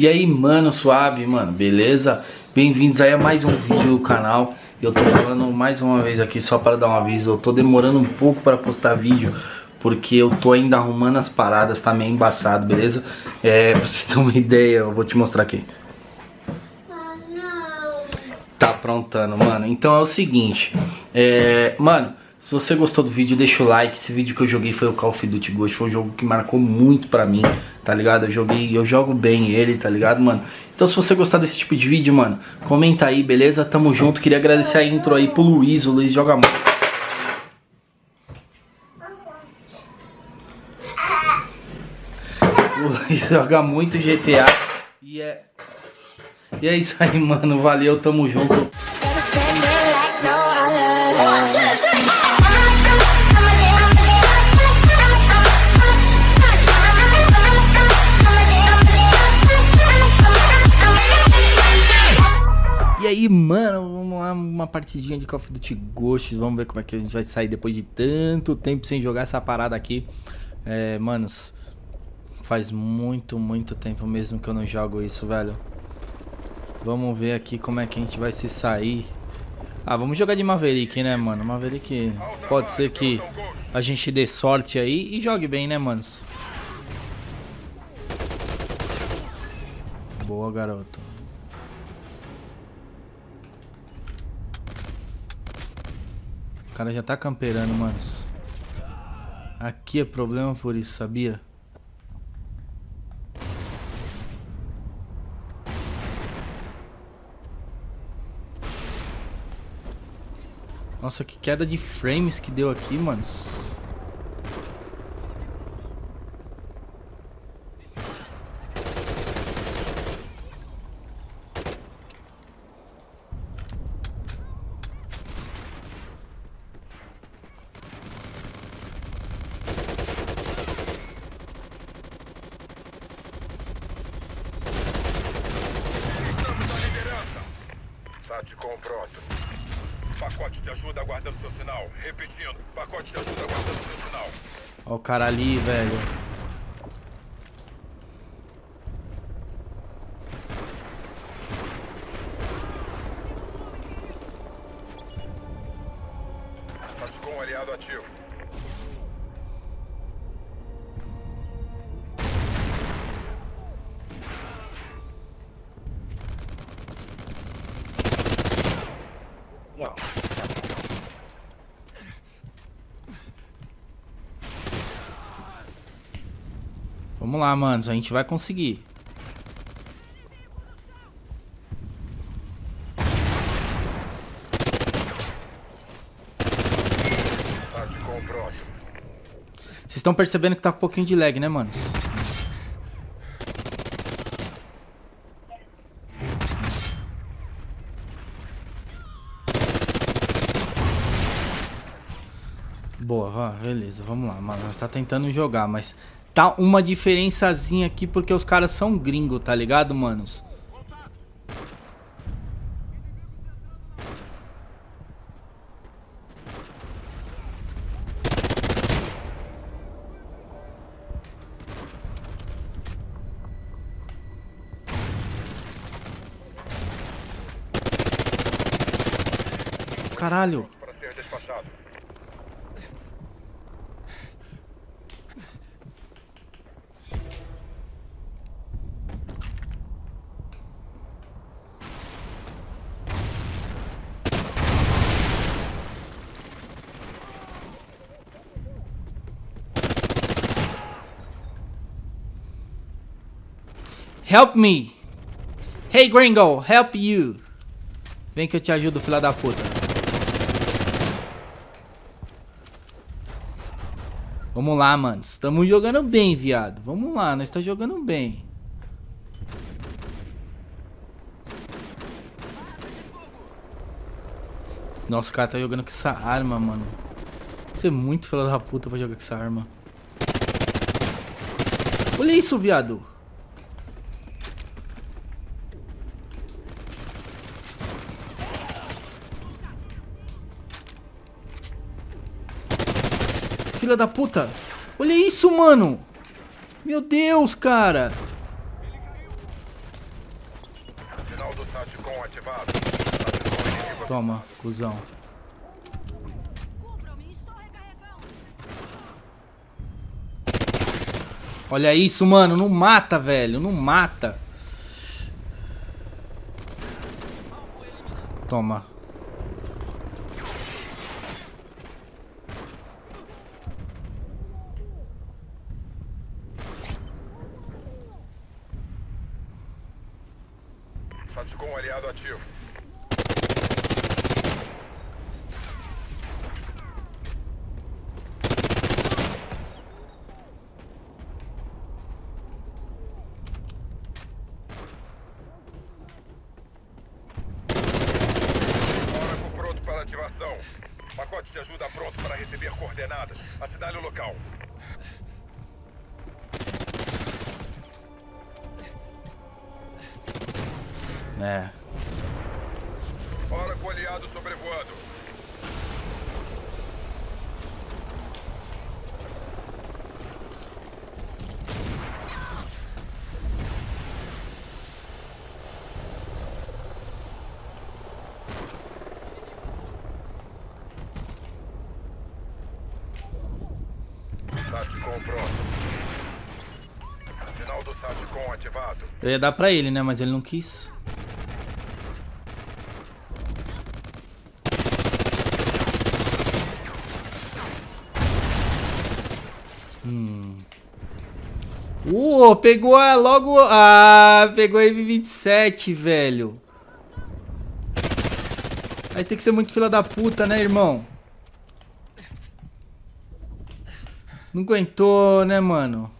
E aí, mano, suave, mano, beleza? Bem-vindos aí a mais um vídeo do canal. Eu tô falando mais uma vez aqui só para dar um aviso. Eu tô demorando um pouco para postar vídeo porque eu tô ainda arrumando as paradas, tá meio embaçado, beleza? É, pra você ter uma ideia, eu vou te mostrar aqui. Tá aprontando, mano. Então é o seguinte, é, mano, se você gostou do vídeo, deixa o like. Esse vídeo que eu joguei foi o Call of Duty Ghost. Foi um jogo que marcou muito pra mim, tá ligado? Eu joguei, eu jogo bem ele, tá ligado, mano? Então se você gostar desse tipo de vídeo, mano, comenta aí, beleza? Tamo junto. Queria agradecer a intro aí pro Luiz. O Luiz joga muito. O Luiz joga muito GTA. E é... E é isso aí, mano. Valeu, tamo junto. Aí, mano, vamos lá, uma partidinha de Call of Duty Ghosts. Vamos ver como é que a gente vai sair depois de tanto tempo sem jogar essa parada aqui. É, manos, faz muito, muito tempo mesmo que eu não jogo isso, velho. Vamos ver aqui como é que a gente vai se sair. Ah, vamos jogar de Maverick, né, mano? Maverick pode ser que a gente dê sorte aí e jogue bem, né, manos? Boa, garoto. Cara já tá camperando, manos. Aqui é problema por isso, sabia? Nossa, que queda de frames que deu aqui, manos. Pronto. Pacote de ajuda aguardando seu sinal. Repetindo, pacote de ajuda aguardando seu sinal. Ó o cara ali, velho. Vamos lá, manos. A gente vai conseguir. Vocês estão percebendo que tá um pouquinho de lag, né, manos? Boa, beleza, vamos lá, mano. Nós tá tentando jogar, mas tá uma diferençazinha aqui porque os caras são gringo, tá ligado, manos? Caralho. Para ser despachado. Help me! Hey gringo, help you! Vem que eu te ajudo, filha da puta. Vamos lá, mano. Estamos jogando bem, viado. Vamos lá, nós estamos jogando bem. Nossa, o cara tá jogando com essa arma, mano. Você é muito filha da puta pra jogar com essa arma. Olha isso, viado. Filha da puta. Olha isso, mano. Meu Deus, cara. Toma, cuzão. Olha isso, mano. Não mata, velho. Não mata. Toma. SATCOM aliado ativo. Ativação. Pacote de ajuda pronto para receber coordenadas. Assinale o local. É. Oracle aliado sobrevoando. SATCOM pronto. Sinal do SATCOM ativado. Eu ia dar pra ele, né? Mas ele não quis. Pegou a, logo. Ah, pegou a M27, velho. Aí tem que ser muito fila da puta, né, irmão? Não aguentou, né, mano?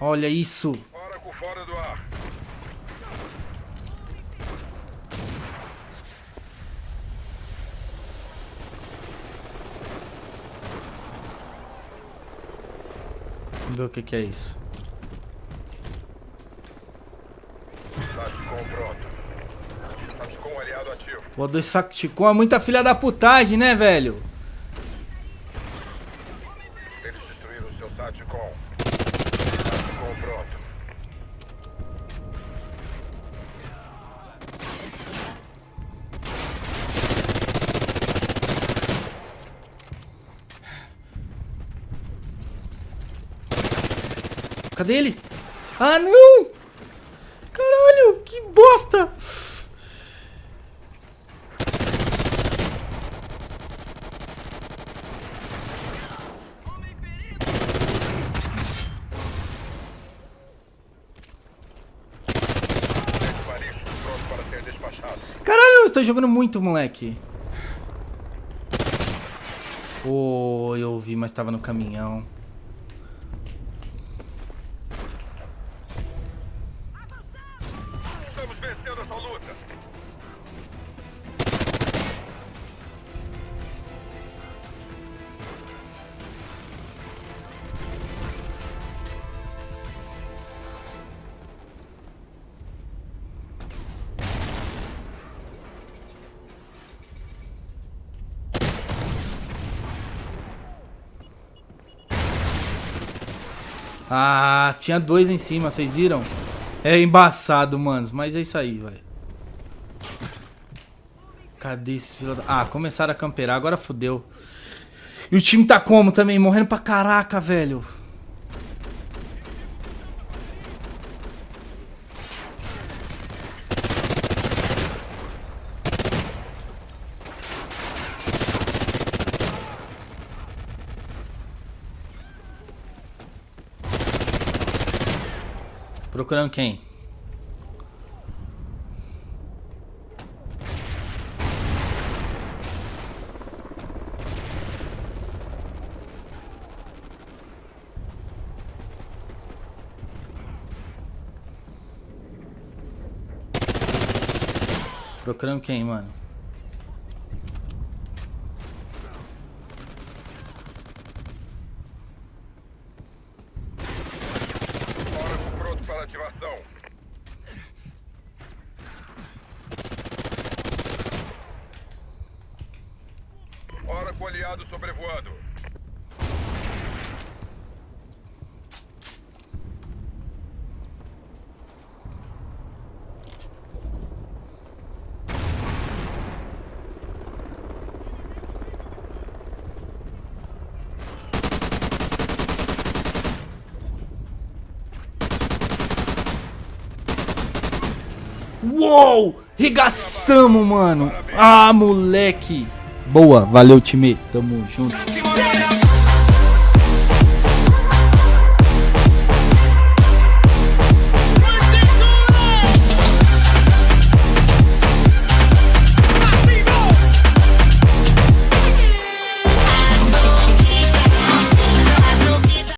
Olha isso. Oracle fora do ar. Vamos ver o que, que é isso. SATCOM pronto. SATCOM aliado ativo. Pô, dois sacos de com é muita filha da putagem, né, velho? Eles destruíram seu SATCOM. Cadê ele? Ah, não! Caralho, que bosta! Caralho, você tá jogando muito, moleque. Oh, eu vi, mas tava no caminhão. Ah, tinha dois em cima, vocês viram? É embaçado, manos, mas é isso aí, velho. Cadê esse filho da... Ah, começaram a camperar, agora fodeu. E o time tá como também? Morrendo pra caraca, velho. Procurando quem? Procurando quem, mano? Oracle pronto para ativação. Oracle aliado sobrevoando. Uou! Regaçamos, mano! Ah, moleque! Boa, valeu, time. Tamo junto.